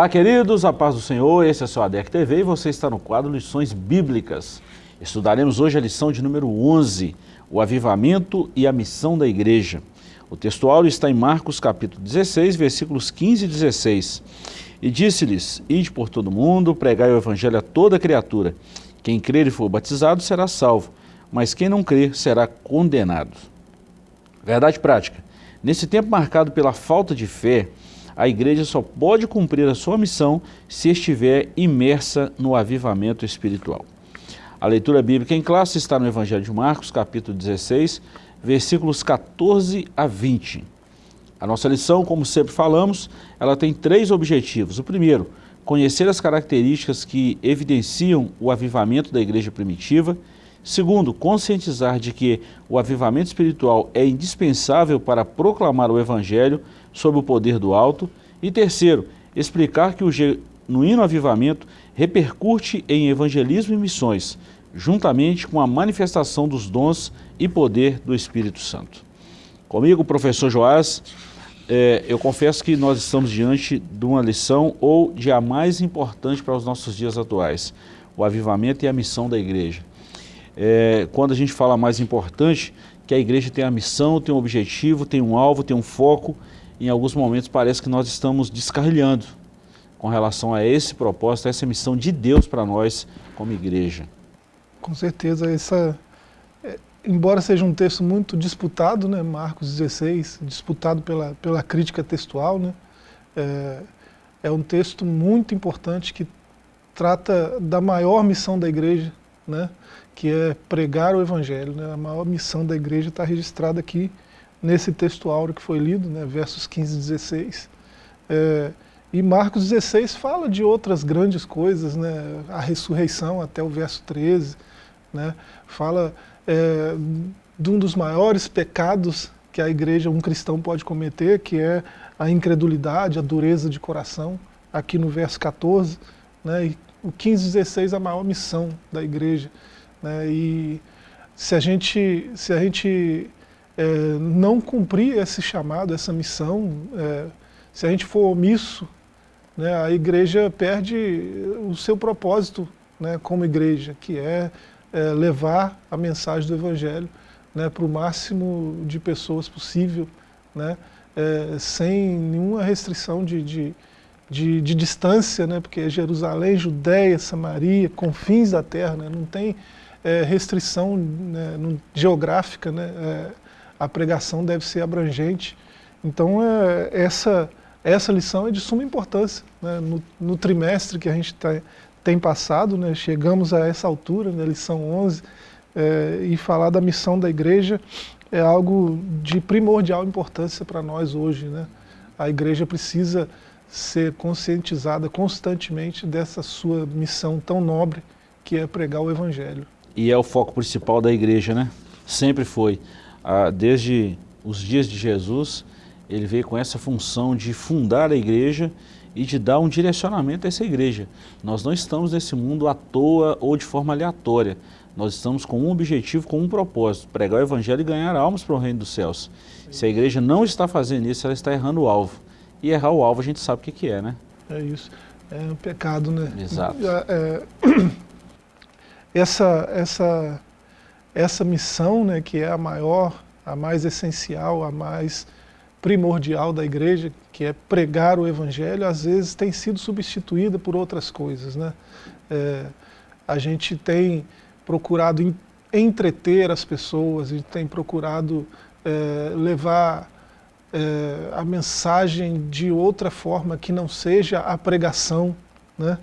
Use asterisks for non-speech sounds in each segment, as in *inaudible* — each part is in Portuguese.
Olá, queridos, a paz do Senhor, esse é o ADEC TV e você está no quadro Lições Bíblicas. Estudaremos hoje a lição de número 11, o avivamento e a missão da igreja. O textual está em Marcos capítulo 16, versículos 15 e 16. E disse-lhes, ide por todo mundo, pregai o evangelho a toda criatura. Quem crer e for batizado será salvo, mas quem não crer será condenado. Verdade prática. Nesse tempo marcado pela falta de fé, a igreja só pode cumprir a sua missão se estiver imersa no avivamento espiritual. A leitura bíblica em classe está no Evangelho de Marcos, capítulo 16, versículos 14 a 20. A nossa lição, como sempre falamos, ela tem três objetivos. O primeiro, conhecer as características que evidenciam o avivamento da igreja primitiva. Segundo, conscientizar de que o avivamento espiritual é indispensável para proclamar o Evangelho sob o poder do alto. E terceiro, explicar que o genuíno avivamento repercute em evangelismo e missões, juntamente com a manifestação dos dons e poder do Espírito Santo. Comigo, professor Joás, é, eu confesso que nós estamos diante de uma lição ou de a mais importante para os nossos dias atuais, o avivamento e a missão da igreja é, quando a gente fala mais importante, que a igreja tem a missão, tem um objetivo, tem um alvo, tem um foco, em alguns momentos parece que nós estamos descarrilhando com relação a esse propósito, a essa missão de Deus para nós como igreja. Com certeza, essa, é, embora seja um texto muito disputado, né, Marcos 16, disputado pela, pela crítica textual, né, é, é um texto muito importante que trata da maior missão da igreja, né, que é pregar o Evangelho. Né? A maior missão da igreja está registrada aqui nesse texto áureo que foi lido, né? versos 15 e 16. É, e Marcos 16 fala de outras grandes coisas, né? a ressurreição até o verso 13, né? fala é, de um dos maiores pecados que a igreja, um cristão pode cometer, que é a incredulidade, a dureza de coração, aqui no verso 14, né? e o 15 e 16 é a maior missão da igreja. Né? E se a gente, se a gente é, não cumprir esse chamado, essa missão, é, se a gente for omisso, né, a igreja perde o seu propósito né, como igreja, que é, é levar a mensagem do Evangelho né, para o máximo de pessoas possível, né, é, sem nenhuma restrição de, de, de, de distância, né, porque Jerusalém, Judéia, Samaria, confins da terra, né, não tem é, restrição né, geográfica, né, é, a pregação deve ser abrangente. Então é, essa, essa lição é de suma importância. Né, no, no, trimestre que a gente tá, tem passado, né, chegamos a essa altura, né, lição 11, é, e falar da missão da igreja é algo de primordial importância para nós hoje. Né? A igreja precisa ser conscientizada constantemente dessa sua missão tão nobre que é pregar o Evangelho e é o foco principal da igreja, né? Sempre foi. Ah, desde os dias de Jesus, ele veio com essa função de fundar a igreja e de dar um direcionamento a essa igreja. Nós não estamos nesse mundo à toa ou de forma aleatória. Nós estamos com um objetivo, com um propósito, pregar o evangelho e ganhar almas para o reino dos céus. Se a igreja não está fazendo isso, ela está errando o alvo. E errar o alvo a gente sabe o que, que é, né? É isso. É um pecado, né? Exato. É, *clears throat* essa, essa, essa missão, né, que é a maior, a mais essencial, a mais primordial da igreja, que é pregar o evangelho, às vezes tem sido substituída por outras coisas. Né? É, a gente tem procurado entreter as pessoas, a gente tem procurado é, levar é, a mensagem de outra forma que não seja a pregação, né?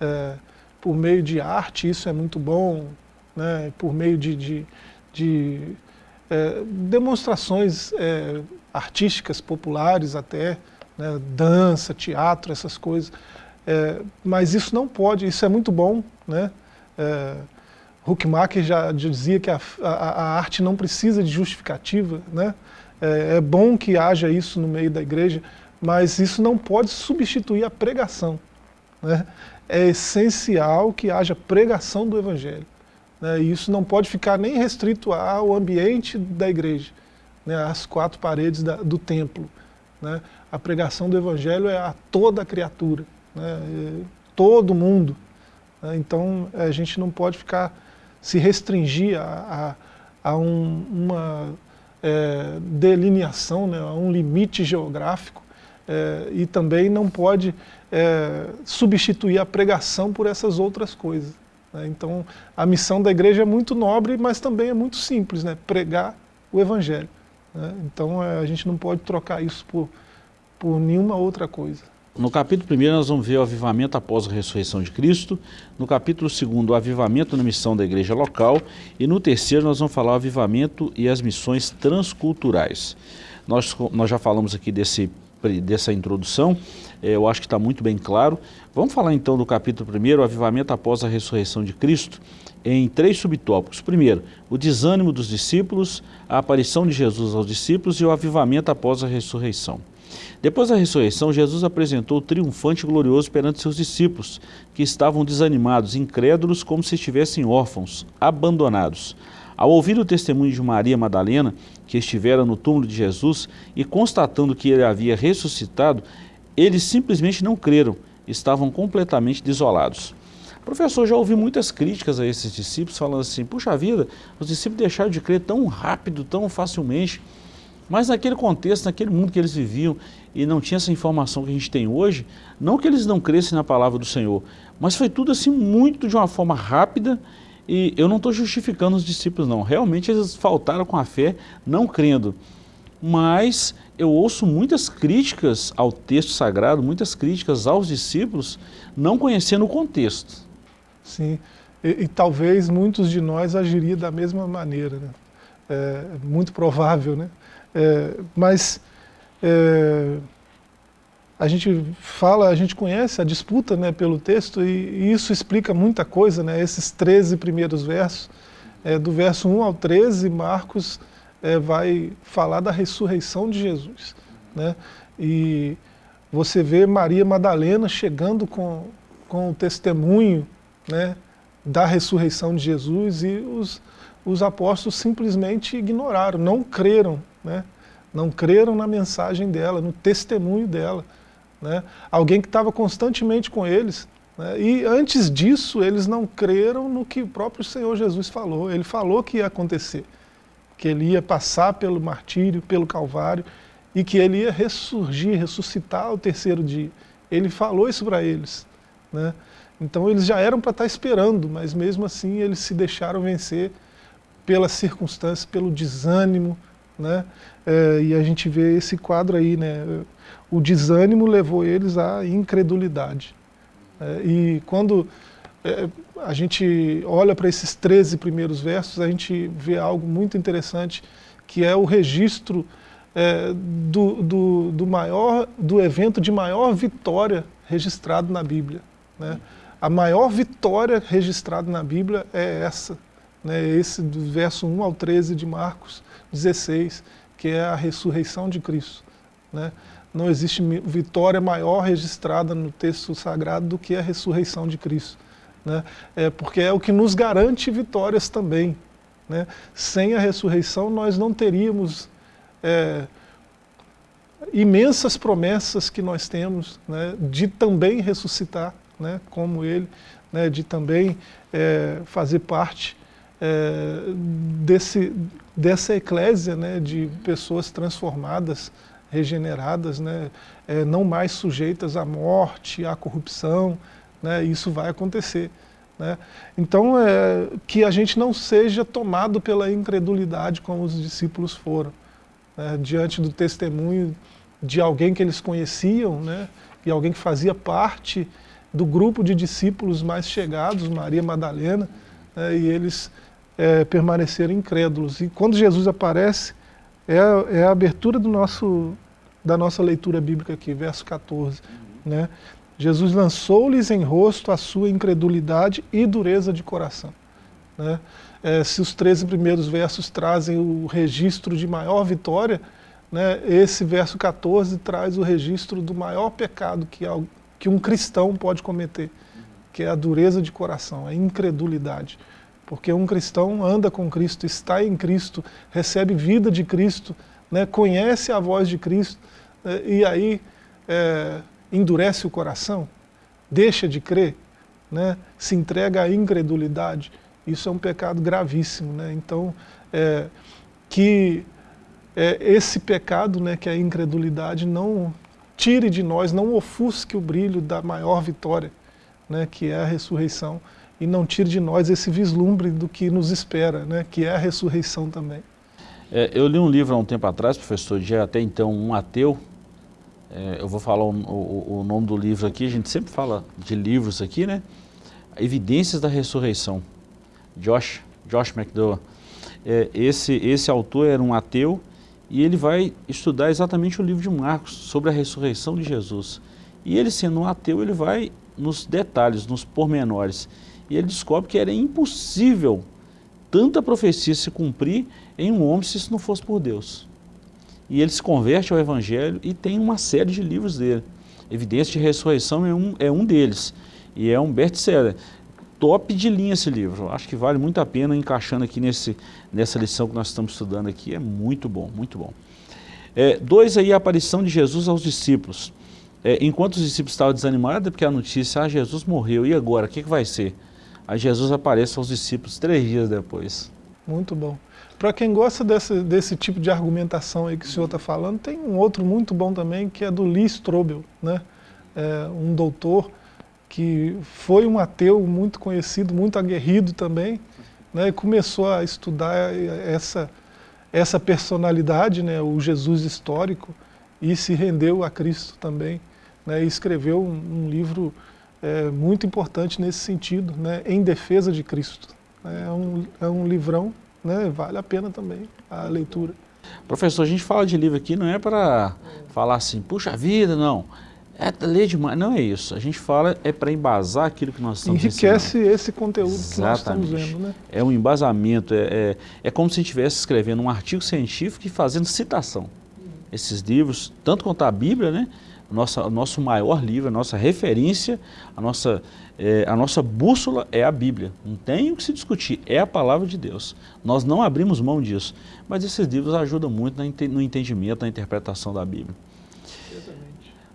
É, por meio de arte, isso é muito bom, né? por meio de, de, de é, demonstrações é, artísticas populares até, né? dança, teatro, essas coisas. É, mas isso não pode, isso é muito bom. Né? É, Huckmacher já dizia que a, a, a, arte não precisa de justificativa. Né? É, é bom que haja isso no meio da igreja, mas isso não pode substituir a pregação. Né? é essencial que haja pregação do Evangelho. Né? E isso não pode ficar nem restrito ao ambiente da igreja, né? às quatro paredes da, do templo. Né? A pregação do Evangelho é a toda criatura. né, todo mundo. Né, então a gente não pode ficar, se restringir a, a, a um, uma é, delineação, né, a um limite geográfico, é, e também não pode é, substituir a pregação por essas outras coisas. Né? Então a missão da igreja é muito nobre, mas também é muito simples, né, pregar o evangelho. Né? Então é, a gente não pode trocar isso por, por nenhuma outra coisa. No capítulo 1 nós vamos ver o avivamento após a ressurreição de Cristo, no capítulo 2 o avivamento na missão da igreja local e no terceiro nós vamos falar o avivamento e as missões transculturais. Nós, nós já falamos aqui desse, dessa introdução, eu acho que está muito bem claro. Vamos falar então do capítulo 1, o avivamento após a ressurreição de Cristo, em três subtópicos. Primeiro, o desânimo dos discípulos, a aparição de Jesus aos discípulos e o avivamento após a ressurreição. Depois da ressurreição, Jesus apresentou triunfante e glorioso perante seus discípulos, que estavam desanimados, incrédulos, como se estivessem órfãos, abandonados. Ao ouvir o testemunho de Maria Madalena, que estivera no túmulo de Jesus, e constatando que ele havia ressuscitado, eles simplesmente não creram, estavam completamente desolados. Professor, já ouvi muitas críticas a esses discípulos falando assim, puxa vida, os discípulos deixaram de crer tão rápido, tão facilmente. Mas naquele contexto, naquele mundo que eles viviam e não tinha essa informação que a gente tem hoje, não que eles não crescem na palavra do Senhor, mas foi tudo assim muito de uma forma rápida e eu não estou justificando os discípulos não, realmente eles faltaram com a fé não crendo. Mas eu ouço muitas críticas ao texto sagrado, muitas críticas aos discípulos, não conhecendo o contexto. Sim, e, e talvez muitos de nós agiria da mesma maneira, né? é muito provável, né? É, mas é, a gente fala, a gente conhece a disputa né, pelo texto e, e isso explica muita coisa, né, esses 13 primeiros versos, é, do verso 1 ao 13, Marcos é, vai falar da ressurreição de Jesus. Né, e você vê Maria Madalena chegando com, com o testemunho né, da ressurreição de Jesus e os, os apóstolos simplesmente ignoraram, não creram né? não creram na mensagem dela, no testemunho dela. Né? Alguém que estava constantemente com eles. Né? E antes disso, eles não creram no que o próprio Senhor Jesus falou. Ele falou que ia acontecer, que ele ia passar pelo martírio, pelo calvário, e que ele ia ressurgir, ressuscitar ao terceiro dia. Ele falou isso para eles. Né? Então eles já eram para estar tá esperando, mas mesmo assim eles se deixaram vencer pelas circunstâncias, pelo desânimo, né? É, e a gente vê esse quadro aí, né? O desânimo levou eles à incredulidade. É, e quando é, a gente olha para esses 13 primeiros versos, a gente vê algo muito interessante, que é o registro é, do, do, do, maior, do evento de maior vitória registrado na Bíblia. Né? A maior vitória registrada na Bíblia é essa, né? esse do verso 1 ao 13 de Marcos, 16, que é a ressurreição de Cristo. Né? Não existe vitória maior registrada no texto sagrado do que a ressurreição de Cristo. Né? É porque é o que nos garante vitórias também. Né? Sem a ressurreição nós não teríamos é, imensas promessas que nós temos né? de também ressuscitar, né? como Ele, né? de também é, fazer parte é, desse, dessa eclésia né, de pessoas transformadas, regeneradas, né, é, não mais sujeitas à morte, à corrupção, né, isso vai acontecer. Né? Então, é, que a gente não seja tomado pela incredulidade como os discípulos foram, né, diante do testemunho de alguém que eles conheciam, né, e alguém que fazia parte do grupo de discípulos mais chegados, Maria Madalena, né, e eles é, permaneceram incrédulos. E quando Jesus aparece, é a, é a abertura do nosso, da nossa leitura bíblica aqui, verso 14. Né? Jesus lançou-lhes em rosto a sua incredulidade e dureza de coração. Né? É, se os 13 primeiros versos trazem o registro de maior vitória, né, esse verso 14 traz o registro do maior pecado que, que um cristão pode cometer, que é a dureza de coração, a incredulidade. Porque um cristão anda com Cristo, está em Cristo, recebe vida de Cristo, né, conhece a voz de Cristo, né, e aí é, endurece o coração. deixa de crer, né, se entrega à incredulidade, isso é um pecado gravíssimo. Né? Então, é, que é, esse pecado, né, que é a incredulidade, não tire de nós, não ofusque o brilho da maior vitória, né, que é a ressurreição, e não tire de nós esse vislumbre do que nos espera, né, que é a ressurreição também. É, eu li um livro há um tempo atrás, professor, de até então um ateu, é, eu vou falar o, o, o, nome do livro aqui, a gente sempre fala de livros aqui, né? Evidências da Ressurreição, Josh, Josh McDowell. É, esse, esse autor era um ateu e ele vai estudar exatamente o livro de Marcos sobre a ressurreição de Jesus. E ele sendo um ateu, ele vai nos detalhes, nos pormenores. E ele descobre que era impossível tanta profecia se cumprir em um homem se isso não fosse por Deus. E ele se converte ao Evangelho e tem uma série de livros dele. Evidência de Ressurreição é um, é um deles. E é um best-seller. Top de linha esse livro. Acho que vale muito a pena encaixando aqui nesse, nessa lição que nós estamos estudando aqui. É muito bom, muito bom. É, dois aí, a aparição de Jesus aos discípulos. É, enquanto os discípulos estavam desanimados, é porque a notícia, ah, Jesus morreu, e agora? O que, que vai ser? Aí Jesus aparece aos discípulos três dias depois. Muito bom. Para quem gosta desse, desse tipo de argumentação aí que o senhor está falando, tem um outro muito bom também, que é do Lee Strobel, né? É, um doutor que foi um ateu muito conhecido, muito aguerrido também, né? e começou a estudar essa, essa personalidade, né? o Jesus histórico, e se rendeu a Cristo também, né? e escreveu um, um livro é, muito importante nesse sentido, né? em defesa de Cristo. É um, é um livrão né, vale a pena também a leitura. Professor, a gente fala de livro aqui, não é para falar assim, puxa vida, não. É ler demais, não é isso. A gente fala é para embasar aquilo que nós estamos Enriquece ensinando. esse conteúdo Exatamente. que nós estamos vendo, né? É um embasamento, é, é, é como se estivesse escrevendo um artigo científico e fazendo citação. Esses livros, tanto quanto a Bíblia, né? Nossa, o nosso maior livro, a nossa referência, a nossa, é, a nossa bússola é a Bíblia. Não tem o que se discutir, é a palavra de Deus. Nós não abrimos mão disso, mas esses livros ajudam muito no entendimento, na interpretação da Bíblia.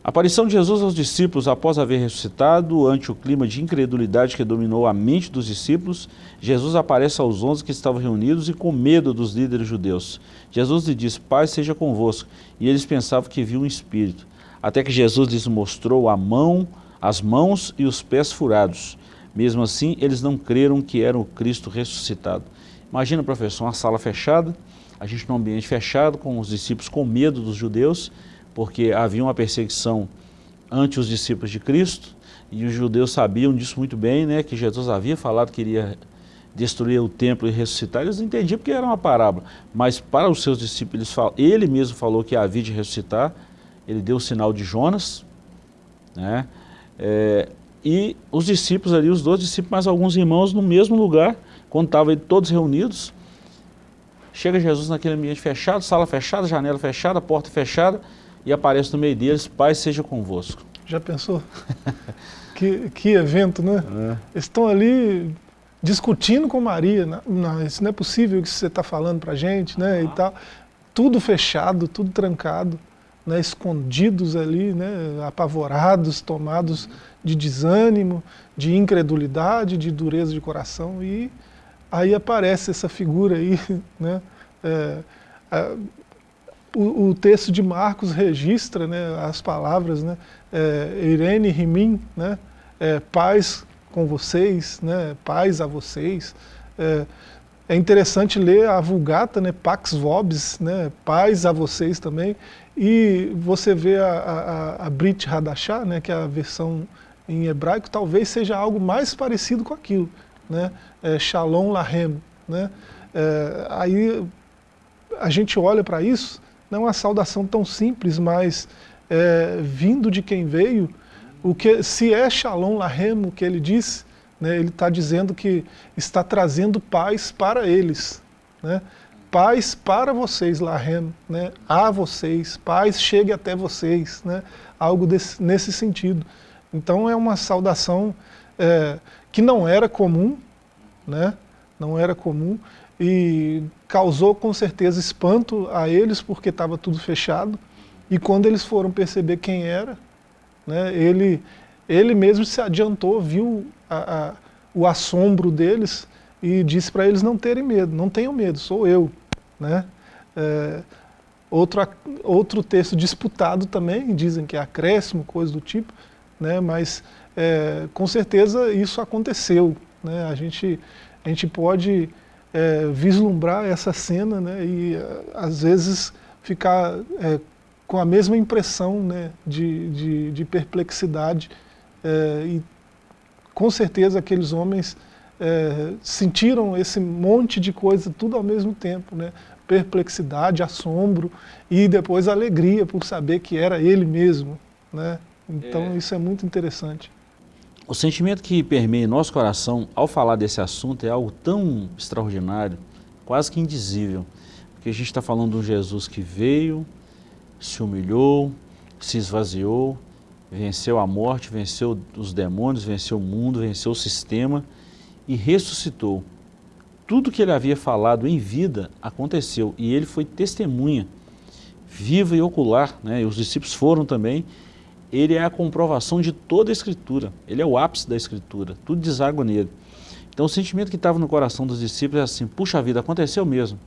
A aparição de Jesus aos discípulos após haver ressuscitado, ante o clima de incredulidade que dominou a mente dos discípulos, Jesus aparece aos onze que estavam reunidos e com medo dos líderes judeus. Jesus lhe diz, Pai seja convosco, e eles pensavam que viu um espírito até que Jesus lhes mostrou a mão, as mãos e os pés furados. Mesmo assim, eles não creram que era o Cristo ressuscitado. Imagina, professor, uma sala fechada, a gente num ambiente fechado, com os discípulos com medo dos judeus, porque havia uma perseguição ante os discípulos de Cristo, e os judeus sabiam disso muito bem, né, que Jesus havia falado que iria destruir o templo e ressuscitar, eles entendiam porque era uma parábola, mas para os seus discípulos, ele mesmo falou que havia de ressuscitar, ele deu o sinal de Jonas, né? É, e os discípulos ali, os dois discípulos, mais alguns irmãos no mesmo lugar, quando estavam todos reunidos, chega Jesus naquele ambiente fechado, sala fechada, janela fechada, porta fechada, e aparece no meio deles, Pai seja convosco. Já pensou? *laughs* que, que evento, né? É. Estão ali discutindo com Maria, não, não, isso não é possível que você está falando para a gente, né, e tal. Tudo fechado, tudo trancado né, escondidos ali, né, apavorados, tomados de desânimo, de incredulidade, de dureza de coração, e aí aparece essa figura aí, *laughs* né, é, o, o, texto de Marcos registra né, as palavras, né, é, Irene Rimim, né, é, paz com vocês, né, paz a vocês, é, é interessante ler a Vulgata, né, Pax Vobis, né, paz a vocês também, e você vê a, a, a Brit Hadashah, né, que é a versão em hebraico, talvez seja algo mais parecido com aquilo, né, é, Shalom Lahem, né, é, aí a gente olha para isso, não é uma saudação tão simples, mas é, vindo de quem veio, o que, se é Shalom Lahem o que ele disse, né, ele está dizendo que está trazendo paz para eles. Né? Paz para vocês, Lahem, né? a vocês, paz chegue até vocês, né? algo desse, nesse sentido. Então é uma saudação é, que não era comum, né? não era comum, e causou com certeza espanto a eles, porque estava tudo fechado, e quando eles foram perceber quem era, né, ele ele mesmo se adiantou, viu a, a, o assombro deles e disse para eles não terem medo, não tenham medo, sou eu. Né? É, outro, outro texto disputado também, dizem que é acréscimo, coisa do tipo, né? mas é, com certeza isso aconteceu. Né? A, gente, a gente pode é, vislumbrar essa cena né? e às vezes ficar é, com a mesma impressão né? de, de, de perplexidade é, e com certeza aqueles homens é, sentiram esse monte de coisa tudo ao mesmo tempo, né? perplexidade, assombro e depois alegria por saber que era ele mesmo. Né? Então é. isso é muito interessante. O sentimento que permeia nosso coração ao falar desse assunto é algo tão extraordinário, quase que indizível, porque a gente está falando de um Jesus que veio, se humilhou, se esvaziou, venceu a morte, venceu os demônios, venceu o mundo, venceu o sistema e ressuscitou. Tudo que ele havia falado em vida aconteceu e ele foi testemunha viva e ocular, né? e os discípulos foram também, ele é a comprovação de toda a Escritura, ele é o ápice da Escritura, tudo deságua nele. Então o sentimento que estava no coração dos discípulos é assim, puxa vida, aconteceu mesmo.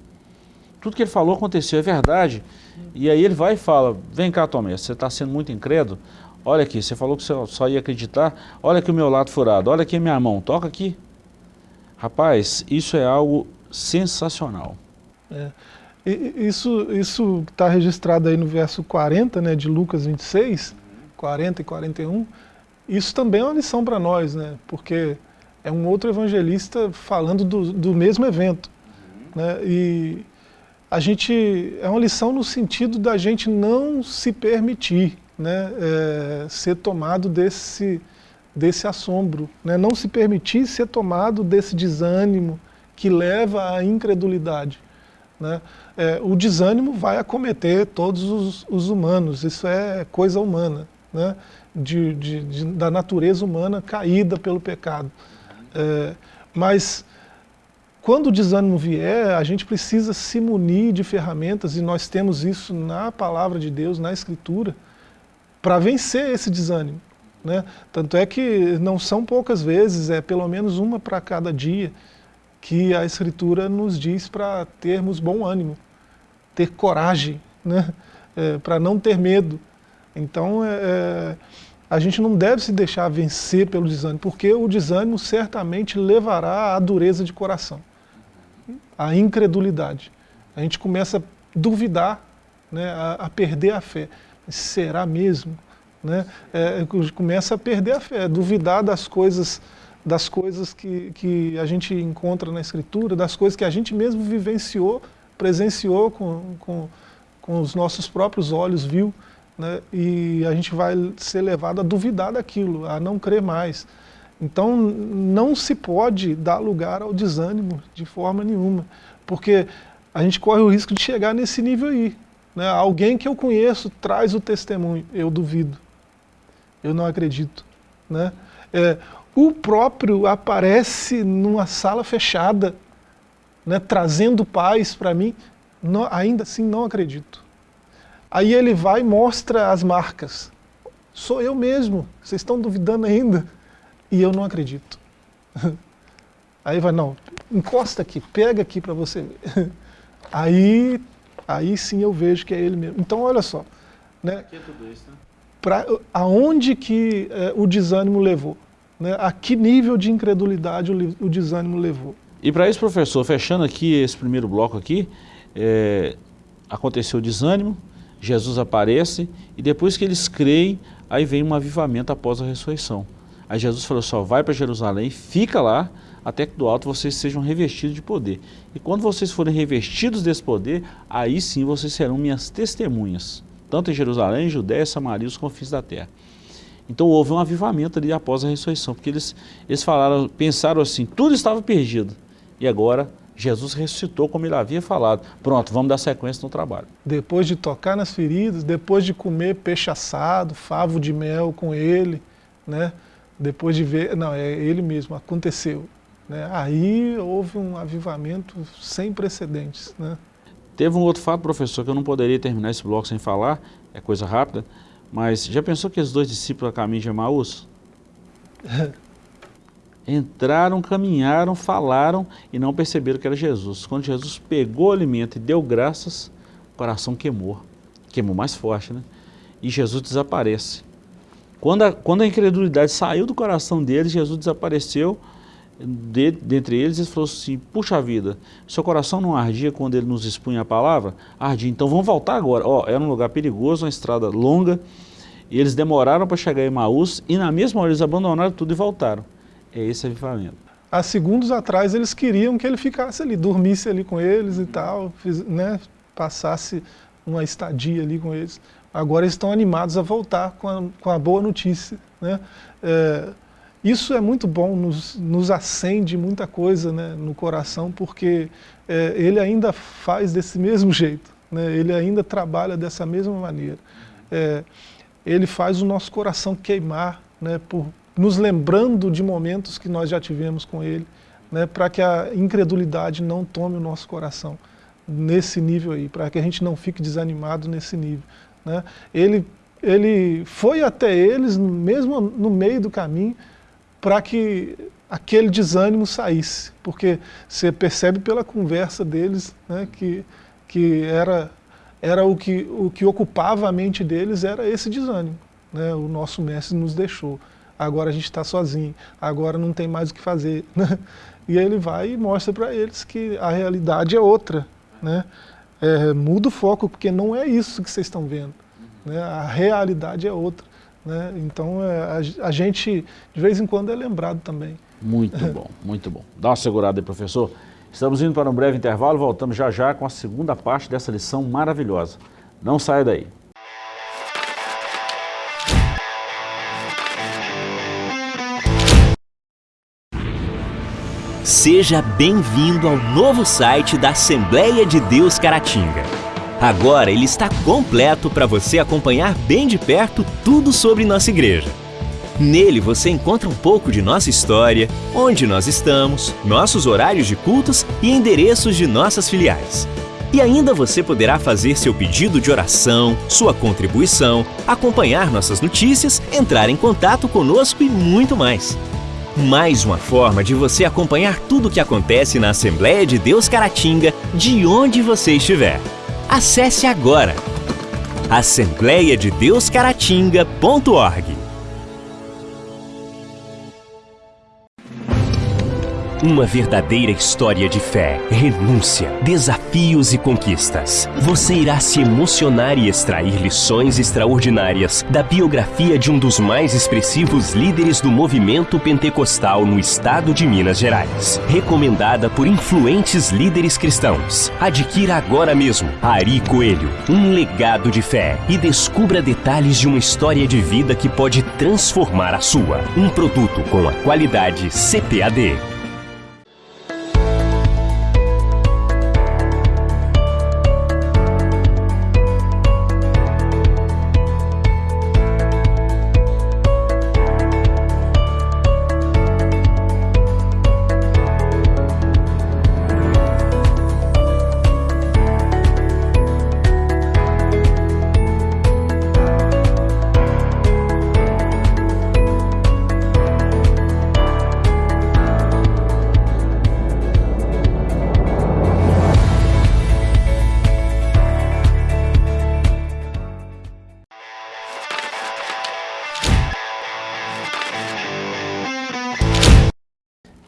Tudo que ele falou aconteceu, é verdade. E aí ele vai e fala, vem cá Tomé, você está sendo muito incrédulo, olha aqui, você falou que você só ia acreditar, olha aqui o meu lado furado, olha aqui a minha mão, toca aqui. Rapaz, isso é algo sensacional. É. Isso está registrado aí no verso 40 né, de Lucas 26, 40 e 41. Isso também é uma lição para nós, né, porque é um outro evangelista falando do, do mesmo evento. Né, e a gente, é uma lição no sentido da gente não se permitir né, é, ser tomado desse, desse assombro, né? não se permitir ser tomado desse desânimo que leva à incredulidade. Né? É, o desânimo vai acometer todos os, os, humanos, isso é coisa humana, né? de, de, de, da natureza humana caída pelo pecado. É, mas quando o desânimo vier, a gente precisa se munir de ferramentas, e nós temos isso na palavra de Deus, na Escritura, para vencer esse desânimo. Né? Tanto é que não são poucas vezes, é pelo menos uma para cada dia, que a Escritura nos diz para termos bom ânimo, ter coragem, né? É, para não ter medo. Então, é, é, a gente não deve se deixar vencer pelo desânimo, porque o desânimo certamente levará à dureza de coração, à incredulidade. A gente começa a duvidar, né, a, a perder a fé. Será mesmo? Né, é, começa a perder a fé, duvidar das coisas, das coisas que, que a gente encontra na Escritura, das coisas que a gente mesmo vivenciou, presenciou com, com, com os nossos próprios olhos, viu, né, e a gente vai ser levado a duvidar daquilo, a não crer mais. Então não se pode dar lugar ao desânimo de forma nenhuma, porque a gente corre o risco de chegar nesse nível aí. Né? Alguém que eu conheço traz o testemunho, eu duvido eu não acredito. Né? É, o próprio aparece numa sala fechada, né, trazendo paz para mim, não, ainda assim não acredito. Aí ele vai e mostra as marcas. Sou eu mesmo, vocês estão duvidando ainda? E eu não acredito. *laughs* Aí vai, não, encosta aqui, pega aqui para você ver. *laughs* Aí, aí sim eu vejo que é ele mesmo. Então olha só. Né? Aqui é tudo isso, né? Pra, aonde que é, o desânimo levou, né? a que nível de incredulidade o, o desânimo levou. E para isso, professor, fechando aqui esse primeiro bloco aqui, é, aconteceu o desânimo, Jesus aparece e depois que eles creem, aí vem um avivamento após a ressurreição. Aí Jesus falou só, vai para Jerusalém, fica lá, até que do alto vocês sejam revestidos de poder. E quando vocês forem revestidos desse poder, aí sim vocês serão minhas testemunhas tanto em Jerusalém, Judéia, Samaria e os confins da terra. Então houve um avivamento ali após a ressurreição, porque eles, eles falaram, pensaram assim, tudo estava perdido. E agora Jesus ressuscitou como ele havia falado. Pronto, vamos dar sequência no trabalho. Depois de tocar nas feridas, depois de comer peixe assado, favo de mel com ele, né? depois de ver, não, é ele mesmo, aconteceu. Né? Aí houve um avivamento sem precedentes. Né? Teve um outro fato, professor, que eu não poderia terminar esse bloco sem falar, é coisa rápida, mas já pensou que os dois discípulos a caminho de Emaús? *laughs* Entraram, caminharam, falaram e não perceberam que era Jesus. Quando Jesus pegou o alimento e deu graças, o coração queimou. Queimou mais forte, né? E Jesus desaparece. Quando a, quando a incredulidade saiu do coração deles, Jesus desapareceu de, dentre eles e falou assim, puxa vida, seu coração não ardia quando ele nos expunha a palavra? Ardia, então vamos voltar agora. Ó, era um lugar perigoso, uma estrada longa, e eles demoraram para chegar em Maús e na mesma hora eles abandonaram tudo e voltaram. É esse avivamento. Há segundos atrás eles queriam que ele ficasse ali, dormisse ali com eles e tal, né, passasse uma estadia ali com eles. Agora estão animados a voltar com a, com a boa notícia. Né? É, isso é muito bom, nos, nos acende muita coisa né, no coração, porque é, ele ainda faz desse mesmo jeito, né? ele ainda trabalha dessa mesma maneira. É, ele faz o nosso coração queimar, né, por, nos lembrando de momentos que nós já tivemos com ele, né, para que a incredulidade não tome o nosso coração nesse nível aí, para que a gente não fique desanimado nesse nível. Né. Ele, ele foi até eles, mesmo no meio do caminho, para que aquele desânimo saísse, porque você percebe pela conversa deles né, que, que era, era o, que, o que ocupava a mente deles era esse desânimo. Né, o nosso mestre nos deixou, agora a gente está sozinho, agora não tem mais o que fazer. *laughs* Né? E ele vai e mostra para eles que a realidade é outra. Né? É, muda o foco, porque não é isso que vocês estão vendo. Né? A realidade é outra. Né? Então é, a, a, gente, de vez em quando, é lembrado também. Muito *laughs* bom, muito bom. Dá uma segurada aí, professor. Estamos indo para um breve intervalo, voltamos já já com a segunda parte dessa lição maravilhosa. Não saia daí. Seja bem-vindo ao novo site da Assembleia de Deus Caratinga. Agora ele está completo para você acompanhar bem de perto tudo sobre nossa igreja. Nele você encontra um pouco de nossa história, onde nós estamos, nossos horários de cultos e endereços de nossas filiais. E ainda você poderá fazer seu pedido de oração, sua contribuição, acompanhar nossas notícias, entrar em contato conosco e muito mais. Mais uma forma de você acompanhar tudo o que acontece na Assembleia de Deus Caratinga, de onde você estiver. Acesse agora assembleiadedeuscaratinga.org. Uma verdadeira história de fé, renúncia, desafios e conquistas. Você irá se emocionar e extrair lições extraordinárias da biografia de um dos mais expressivos líderes do movimento pentecostal no estado de Minas Gerais. Recomendada por influentes líderes cristãos. Adquira agora mesmo Ari Coelho, um legado de fé e descubra detalhes de uma história de vida que pode transformar a sua. Um produto com a qualidade CPAD.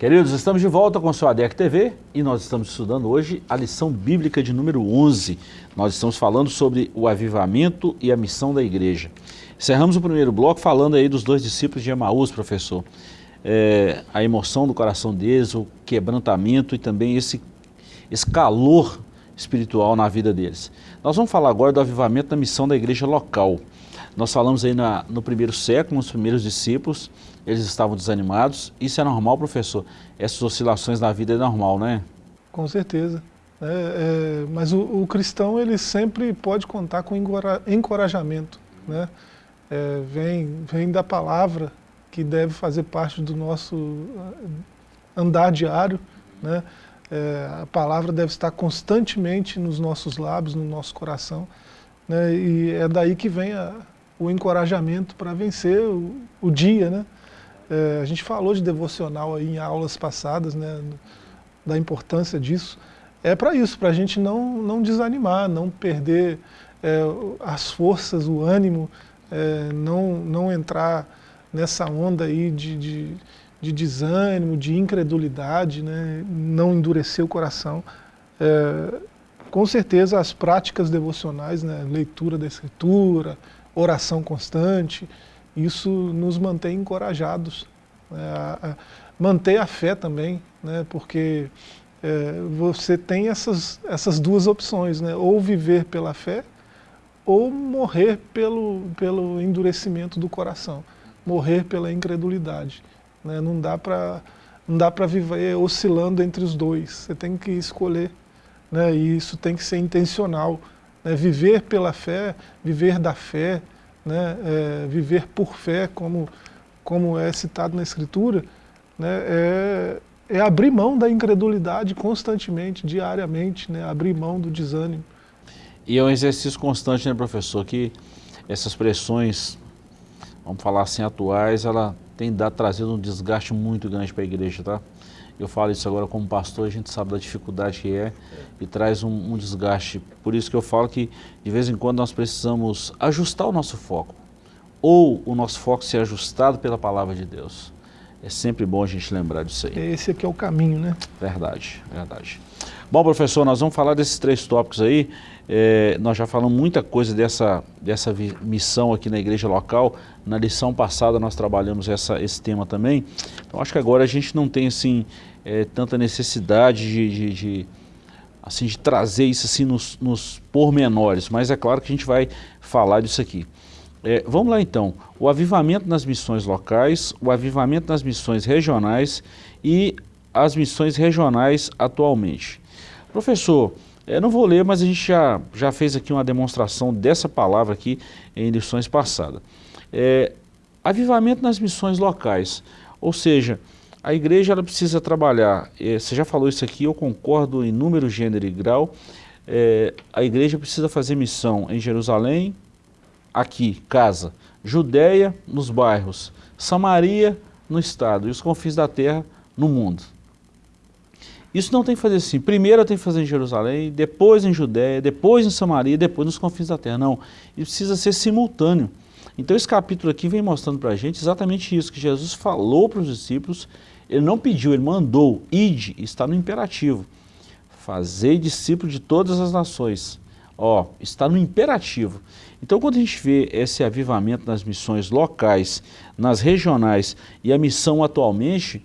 Queridos, estamos de volta com o seu ADEC TV e nós estamos estudando hoje a lição bíblica de número 11. Nós estamos falando sobre o avivamento e a missão da igreja. Encerramos o primeiro bloco falando aí dos dois discípulos de Emaús, professor. É, a emoção do coração deles, o quebrantamento e também esse, esse calor espiritual na vida deles. Nós vamos falar agora do avivamento da missão da igreja local. Nós falamos aí na, no primeiro século, os primeiros discípulos, eles estavam desanimados. Isso é normal, professor? Essas oscilações na vida é normal, né? Com certeza. É, é, mas o, o, cristão ele sempre pode contar com encorajamento. Né? É, vem, vem da palavra que deve fazer parte do nosso andar diário. Né? É, a palavra deve estar constantemente nos nossos lábios, no nosso coração. Né? E é daí que vem a, o encorajamento para vencer o, o dia. Né? É, a gente falou de devocional aí em aulas passadas, né, da importância disso. É para isso, para a gente não, não desanimar, não perder é, as forças, o ânimo, é, não, não entrar nessa onda aí de, de, de desânimo, de incredulidade, né, não endurecer o coração. É, com certeza as práticas devocionais, né, leitura da escritura, oração constante, isso nos mantém encorajados. A, manter a fé também, né, porque é, você tem essas, essas duas opções, né, ou viver pela fé, ou morrer pelo, pelo endurecimento do coração, morrer pela incredulidade. Né, não dá para não dá para viver oscilando entre os dois, você tem que escolher, né, e isso tem que ser intencional. Né, viver pela fé, viver da fé, né, é, viver por fé, como, como é citado na Escritura, né, é, é abrir mão da incredulidade constantemente, diariamente, né, abrir mão do desânimo. E é um exercício constante, né, professor, que essas pressões, vamos falar assim, atuais, ela tem dado, trazido um desgaste muito grande para a igreja, tá? Eu falo isso agora como pastor, a gente sabe da dificuldade que é e traz um, um, desgaste. Por isso que eu falo que de vez em quando nós precisamos ajustar o nosso foco. Ou o nosso foco ser ajustado pela palavra de Deus. É sempre bom a gente lembrar disso aí. Esse aqui é o caminho, né? Verdade, verdade. Bom, professor, nós vamos falar desses três tópicos aí. É, nós já falamos muita coisa dessa, dessa missão aqui na igreja local. Na lição passada nós trabalhamos essa, esse tema também. Então acho que agora a gente não tem assim é, tanta necessidade de, de, de, assim, de trazer isso assim nos, nos pormenores, mas é claro que a gente vai falar disso aqui. É, vamos lá então, o avivamento nas missões locais, o avivamento nas missões regionais e as missões regionais atualmente. Professor, é, não vou ler, mas a gente já, já fez aqui uma demonstração dessa palavra aqui em lições passadas. É, avivamento nas missões locais, ou seja, a igreja ela precisa trabalhar, é, você já falou isso aqui, eu concordo em número, gênero e grau, é, a igreja precisa fazer missão em Jerusalém, aqui, casa, Judéia, nos bairros, Samaria, no estado, e os confins da terra, no mundo. Isso não tem que fazer assim, primeiro tem que fazer em Jerusalém, depois em Judéia, depois em Samaria, depois nos confins da terra, não. Isso precisa ser simultâneo. Então esse capítulo aqui vem mostrando para a gente exatamente isso, que Jesus falou para os discípulos ele não pediu, ele mandou, ide, está no imperativo. Fazei discípulo de todas as nações. Ó, está no imperativo. Então quando a gente vê esse avivamento nas missões locais, nas regionais e a missão atualmente,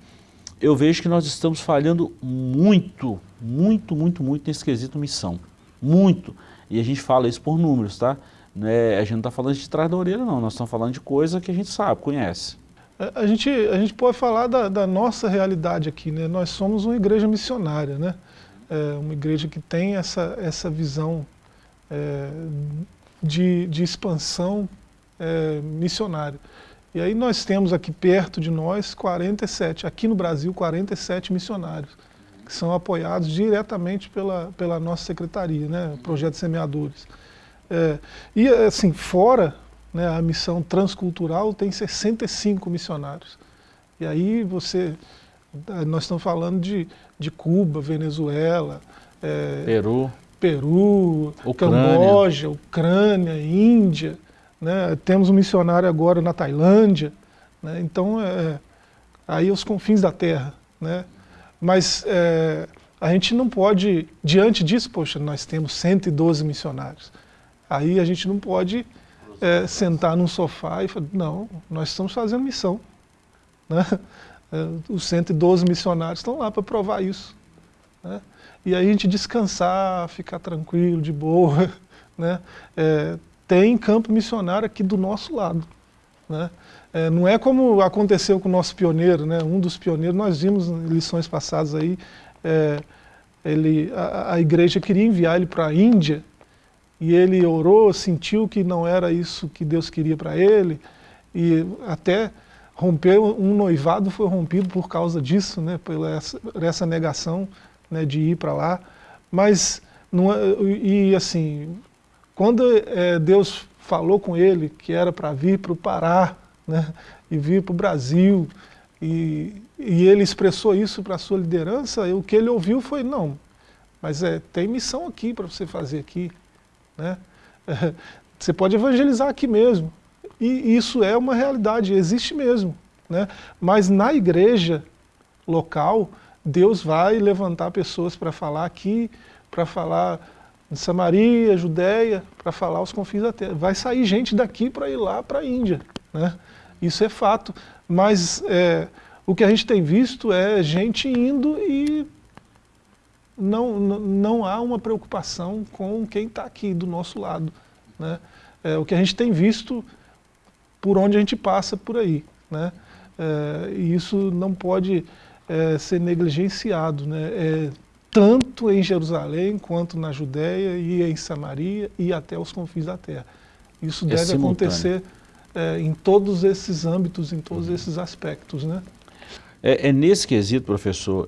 eu vejo que nós estamos falhando muito, muito, muito, muito nesse quesito missão. Muito. E a gente fala isso por números, tá? É, a gente não está falando de trás da orelha, não. Nós estamos falando de coisa que a gente sabe, conhece. A gente, a gente pode falar da, da nossa realidade aqui, né? Nós somos uma igreja missionária, né? É uma igreja que tem essa, essa visão é, de, de expansão é, missionária. E aí nós temos aqui perto de nós 47, aqui no Brasil 47 missionários, que são apoiados diretamente pela, pela nossa secretaria, né? Projeto Semeadores. É, e assim, fora né, a missão transcultural tem 65 missionários. E aí você, nós estamos falando de, de Cuba, Venezuela, é, Peru, Peru Camboja, Ucrânia, Índia, né, temos um missionário agora na Tailândia, né, então é, aí os confins da terra. Né, mas é, a gente não pode, diante disso, poxa, nós temos 112 missionários, aí a gente não pode é, sentar num sofá e falar, não, nós estamos fazendo missão. Né? É, os 112 missionários estão lá para provar isso. Né? E aí a gente descansar, ficar tranquilo, de boa. *laughs* Né? É, tem campo missionário aqui do nosso lado. Né? É, não é como aconteceu com o nosso pioneiro, né? um dos pioneiros, nós vimos em lições passadas aí, é, ele, a, a igreja queria enviar ele para a Índia, e ele orou, sentiu que não era isso que Deus queria para ele, e até rompeu, um noivado foi rompido por causa disso, né, por essa, essa negação né, de ir para lá. Mas, não, é, e assim, quando é, Deus falou com ele que era para vir para o Pará, né, e vir para o Brasil, e, e ele expressou isso para a sua liderança, e o que ele ouviu foi, não, mas é, tem missão aqui para você fazer aqui. Né? *laughs* você pode evangelizar aqui mesmo. E isso é uma realidade, existe mesmo. Né? Mas na igreja local, Deus vai levantar pessoas para falar aqui, para falar em Samaria, Judéia, para falar os confins da terra. Vai sair gente daqui para ir lá para a Índia. Né? Isso é fato. Mas é, o que a gente tem visto é gente indo e não, não, há uma preocupação com quem está aqui do nosso lado. Né? É, o que a gente tem visto por onde a gente passa por aí. Né? É, e isso não pode é, ser negligenciado. Né? É, tanto em Jerusalém, quanto na Judéia e em Samaria e até os confins da terra. Isso é deve acontecer é, em todos esses âmbitos, em todos uhum. esses aspectos. Né? É, nesse quesito, professor,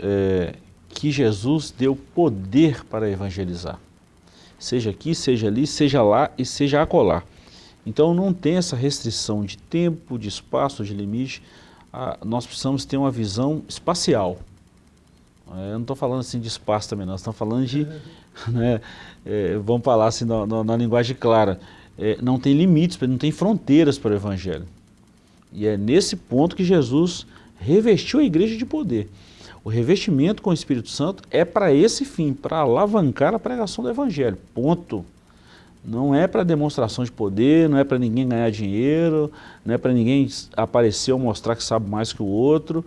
que Jesus deu poder para evangelizar. Seja aqui, seja ali, seja lá e seja acolá. Então não tem essa restrição de tempo, de espaço, de limite. Ah, nós precisamos ter uma visão espacial. É, eu não estou falando assim de espaço também, nós estamos falando de, *laughs* né, é, vamos falar assim na, na, na linguagem clara, é, não tem limites, não tem fronteiras para o Evangelho. E é nesse ponto que Jesus revestiu a igreja de poder. O revestimento com o Espírito Santo é para esse fim, para alavancar a pregação do Evangelho, ponto. Não é para demonstração de poder, não é para ninguém ganhar dinheiro, não é para ninguém aparecer ou mostrar que sabe mais que o outro,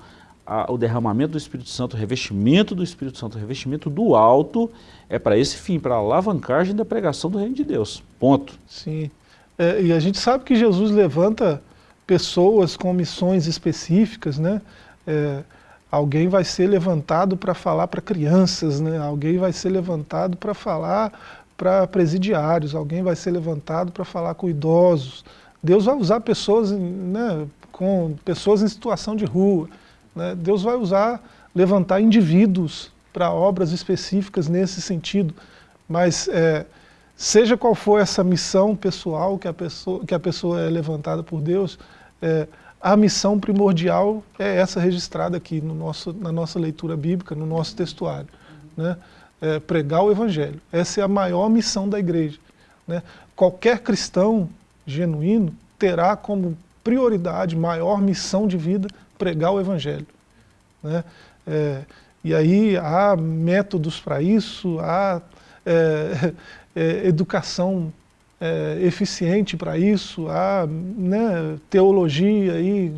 o derramamento do Espírito Santo, o revestimento do Espírito Santo, o revestimento do alto, é para esse fim, para a alavancagem da pregação do reino de Deus. Ponto. Sim. É, e a gente sabe que Jesus levanta pessoas com missões específicas, né? É, alguém vai ser levantado para falar para crianças, né? alguém vai ser levantado para falar para presidiários, alguém vai ser levantado para falar com idosos. Deus vai usar pessoas, né, com pessoas em situação de rua. Né? Deus vai usar, levantar indivíduos para obras específicas nesse sentido. Mas é, seja qual for essa missão pessoal que a pessoa, que a pessoa é levantada por Deus, é, a missão primordial é essa registrada aqui no nosso, na nossa leitura bíblica, no nosso textuário. Né? É pregar o Evangelho. Essa é a maior missão da igreja. Né? Qualquer cristão genuíno terá como prioridade, maior missão de vida, pregar o Evangelho. Né? É, e aí há métodos para isso, há é, *laughs* é, educação é, eficiente para isso, há né, teologia e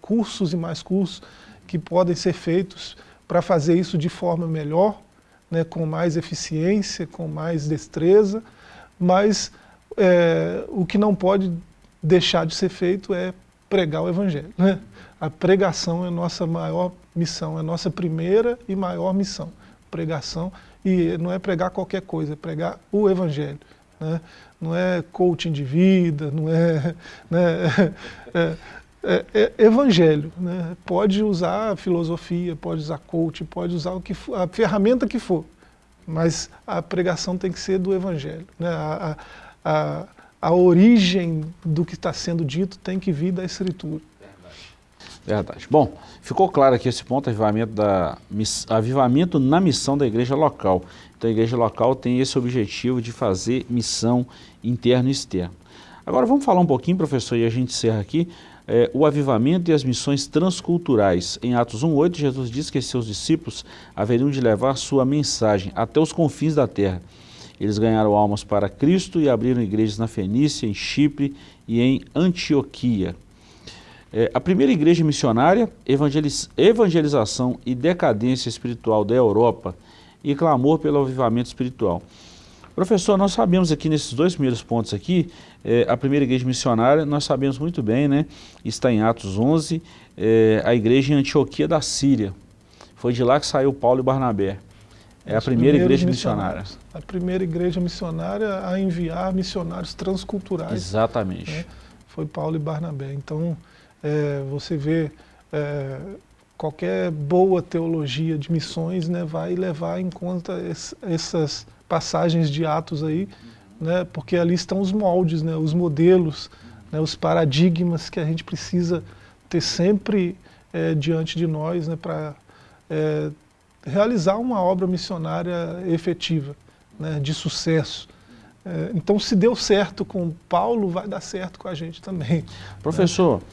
cursos e mais cursos que podem ser feitos para fazer isso de forma melhor, né, com mais eficiência, com mais destreza, mas é, o que não pode deixar de ser feito é pregar o Evangelho. Né? A pregação é a nossa maior missão, é a nossa primeira e maior missão. Pregação, e não é pregar qualquer coisa, é pregar o Evangelho. Né? Não é coaching de vida, não é... Né? *laughs* é, é, é evangelho, né? pode usar filosofia, pode usar coaching, pode usar o que for, a ferramenta que for, mas a pregação tem que ser do evangelho. Né? A, a, a origem do que está sendo dito tem que vir da escritura. Verdade. Bom, ficou claro aqui esse ponto, avivamento, da, avivamento na missão da igreja local. Então a igreja local tem esse objetivo de fazer missão interno e externo. Agora vamos falar um pouquinho, professor, e a gente encerra aqui, é, o avivamento e as missões transculturais. Em Atos 1,8, Jesus diz que seus discípulos haveriam de levar sua mensagem até os confins da terra. Eles ganharam almas para Cristo e abriram igrejas na Fenícia, em Chipre e em Antioquia. É, a primeira igreja missionária, evangeliz, evangelização e decadência espiritual da Europa e clamor pelo avivamento espiritual. Professor, nós sabemos aqui nesses dois primeiros pontos aqui, é, a primeira igreja missionária, nós sabemos muito bem, né? Está em Atos 11, é, a igreja em Antioquia da Síria. Foi de lá que saiu Paulo e Barnabé. É Os a primeira igreja missionária. A primeira igreja missionária a enviar missionários transculturais. Exatamente. Né? Foi Paulo e Barnabé. Então, é, você vê é, qualquer boa teologia de missões né, vai levar em conta esse, essas passagens de Atos aí, né, porque ali estão os moldes, né, os modelos, né, os paradigmas que a gente precisa ter sempre é, diante de nós né, para é, realizar uma obra missionária efetiva, né, de sucesso. É, então, se deu certo com Paulo, vai dar certo com a gente também. Professor, né?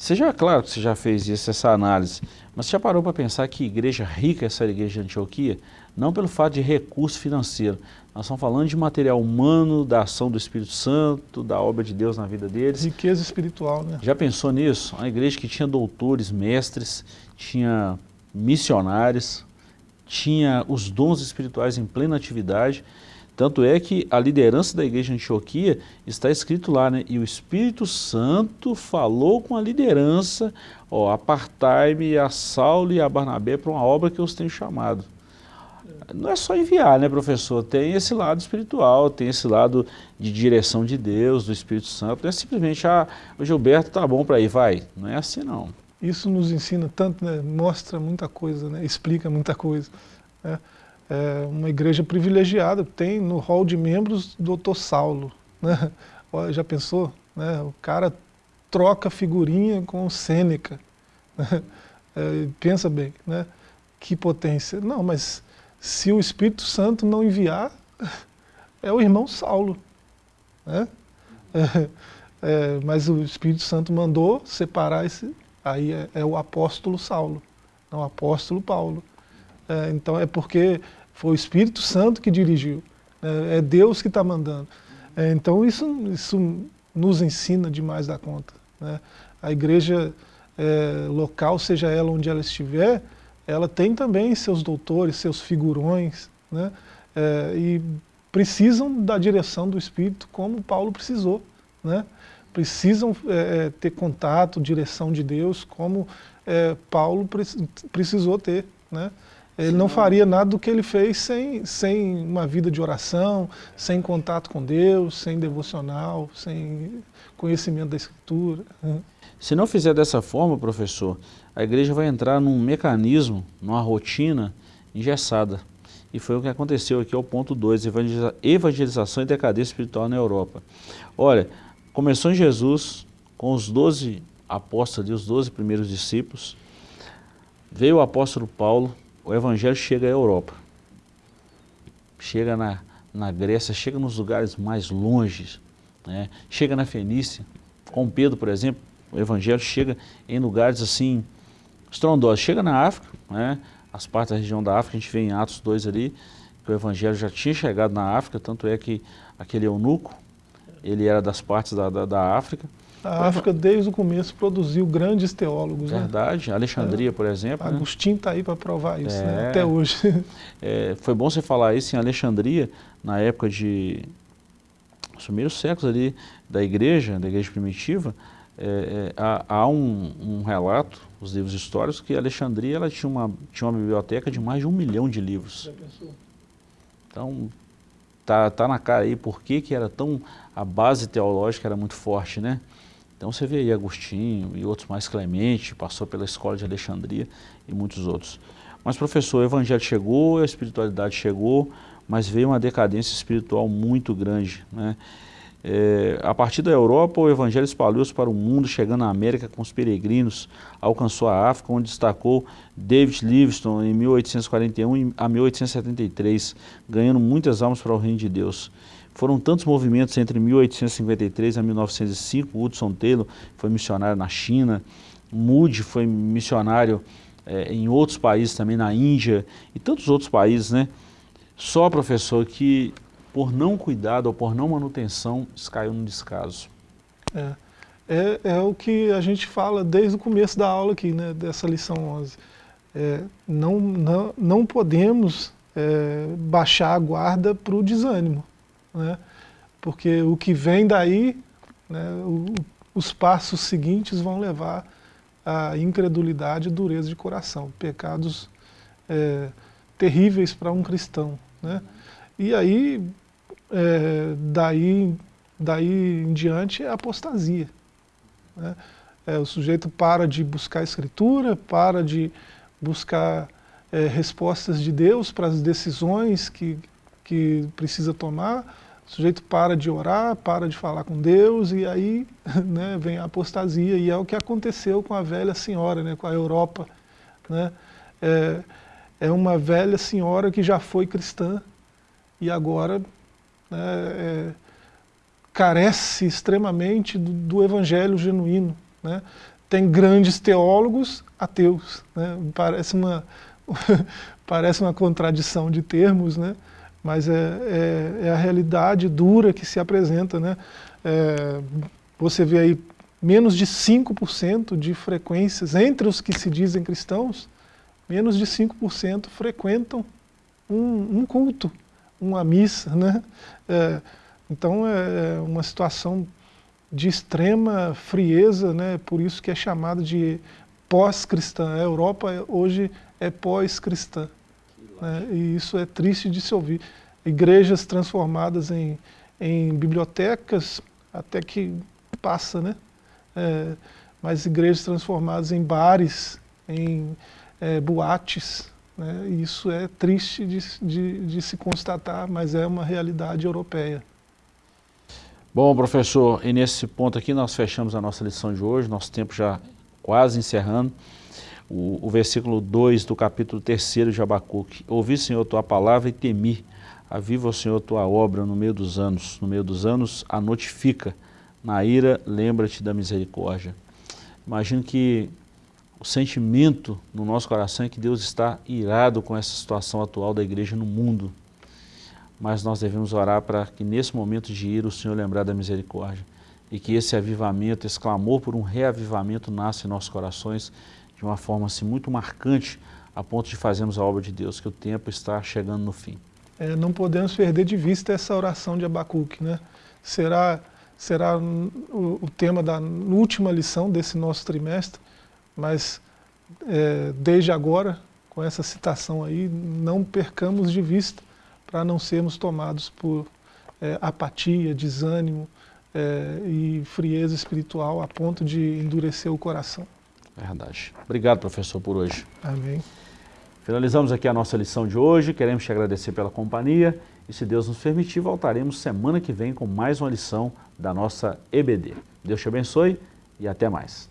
Você já, claro que você já fez isso, essa análise, mas você já parou para pensar que igreja rica é essa igreja de Antioquia? Não pelo fato de recurso financeiro, nós estamos falando de material humano, da ação do Espírito Santo, da obra de Deus na vida deles. Riqueza espiritual, né? Já pensou nisso? Uma igreja que tinha doutores, mestres, tinha missionários, tinha os dons espirituais em plena atividade, tanto é que a liderança da igreja Antioquia está escrito lá, né? E o Espírito Santo falou com a liderança, ó, apartai-me a Saulo e a Barnabé para uma obra que eu os tenho chamado. Não é só enviar, né, professor? Tem esse lado espiritual, tem esse lado de direção de Deus, do Espírito Santo. Não é simplesmente, ah, o Gilberto tá bom para ir, vai. Não é assim, não. Isso nos ensina tanto, né? mostra muita coisa, né? explica muita coisa. Né? É, uma igreja privilegiada, tem no hall de membros doutor Saulo. Né? *laughs* Já pensou? Né? O cara troca figurinha com o Sêneca. Né? *laughs* É, pensa bem, né? que potência. Não, mas se o Espírito Santo não enviar, *laughs* é o irmão Saulo. Né? É, é, mas o Espírito Santo mandou separar esse, aí é, é o apóstolo Saulo, não o apóstolo Paulo. É, então é porque foi o Espírito Santo que dirigiu. É, é Deus que está mandando. É, então isso, isso nos ensina demais da conta. Né? A igreja é, local, seja ela onde ela estiver, ela tem também seus doutores, seus figurões, né? É, e precisam da direção do Espírito como Paulo precisou. Né? Precisam é, é ter contato, direção de Deus, como é, Paulo precisou ter. Né? Ele não faria nada do que ele fez sem, sem uma vida de oração, sem contato com Deus, sem devocional, sem conhecimento da Escritura. Se não fizer dessa forma, professor, a igreja vai entrar num mecanismo, numa rotina engessada. E foi o que aconteceu aqui ao ponto 2, evangelização e decadência espiritual na Europa. Olha, começou em Jesus, com os 12 apóstolos, os 12 primeiros discípulos, veio o apóstolo Paulo, o evangelho chega à Europa, chega na, na Grécia, chega nos lugares mais longes, né? chega na Fenícia, com Pedro, por exemplo, o evangelho chega em lugares assim, estrondosos, chega na África, né? as partes da região da África, a gente vê em Atos 2 ali, que o evangelho já tinha chegado na África, tanto é que aquele eunuco, ele era das partes da, da, da África, a África, desde o começo, produziu grandes teólogos. Né? Verdade. Né? Alexandria, por exemplo. Né? Agostinho está aí para provar isso, né? é. né? até hoje. *laughs* É, foi bom você falar isso em Alexandria, na época de... Os primeiros séculos ali da igreja, da igreja primitiva, é, é, há, há um, um, relato, os livros históricos, que Alexandria ela tinha, uma, tinha uma biblioteca de mais de um milhão de livros. Então, tá, tá na cara aí por que, que era tão... A base teológica era muito forte, né? Então você vê aí Agostinho e outros mais Clemente, passou pela escola de Alexandria e muitos outros. Mas professor, o evangelho chegou, a espiritualidade chegou, mas veio uma decadência espiritual muito grande. Né? É, a partir da Europa, o evangelho espalhou-se para o mundo, chegando à América com os peregrinos, alcançou a África, onde destacou David Livingstone em 1841 a 1873, ganhando muitas almas para o reino de Deus. Foram tantos movimentos entre 1853 a 1905, Hudson Taylor foi missionário na China, Moody foi missionário é, em outros países também, na Índia e tantos outros países, né? Só, professor, que por não cuidado ou por não manutenção, caiu no descaso. É, é, é, o que a gente fala desde o começo da aula aqui, né, dessa lição 11. É, não, não, não podemos é, baixar a guarda para o desânimo né? porque o que vem daí, né, o, os passos seguintes vão levar à incredulidade e dureza de coração, pecados é, terríveis para um cristão. Né? E aí, é, daí, daí em diante, é apostasia. Né? É, o sujeito para de buscar a escritura, para de buscar é, respostas de Deus para as decisões que, que precisa tomar, o sujeito para de orar, para de falar com Deus e aí *laughs* né, vem a apostasia e é o que aconteceu com a velha senhora, né, com a Europa. Né? É, é uma velha senhora que já foi cristã e agora né, é, carece extremamente do, do evangelho genuíno. Né? Tem grandes teólogos ateus. Né? Parece, uma, *laughs* parece uma contradição de termos, né? Mas é, é, é, a realidade dura que se apresenta. Né? É, você vê aí menos de 5% de frequências entre os que se dizem cristãos, menos de 5% frequentam um, um, culto, uma missa. Né? É, então é, é uma situação de extrema frieza, né? por isso que é chamada de pós-cristã. A Europa hoje é pós-cristã. Né? E isso é triste de se ouvir. Igrejas transformadas em, em bibliotecas, até que passa, né? É, mas igrejas transformadas em bares, em é, boates, né? E isso é triste de, de, de se constatar, mas é uma realidade europeia. Bom, professor, e nesse ponto aqui nós fechamos a nossa lição de hoje, nosso tempo já quase encerrando o, o versículo 2 do capítulo 3 de Abacuque. Ouvi, Senhor, tua palavra e temi. Aviva, Senhor, tua obra no meio dos anos. No meio dos anos, a notifica. Na ira, lembra-te da misericórdia. Imagino que o sentimento no nosso coração é que Deus está irado com essa situação atual da igreja no mundo. Mas nós devemos orar para que nesse momento de ira o Senhor lembrar da misericórdia. E que esse avivamento, esse clamor por um reavivamento nasça em nossos corações de uma forma assim, muito marcante a ponto de fazermos a obra de Deus, que o tempo está chegando no fim. É, não podemos perder de vista essa oração de Abacuque. Né? Será, será o, o tema da última lição desse nosso trimestre, mas é, desde agora, com essa citação aí, não percamos de vista para não sermos tomados por é, apatia, desânimo é, e frieza espiritual a ponto de endurecer o coração. Verdade. Obrigado, professor, por hoje. Amém. Finalizamos aqui a nossa lição de hoje. Queremos te agradecer pela companhia e, se Deus nos permitir, voltaremos semana que vem com mais uma lição da nossa EBD. Deus te abençoe e até mais.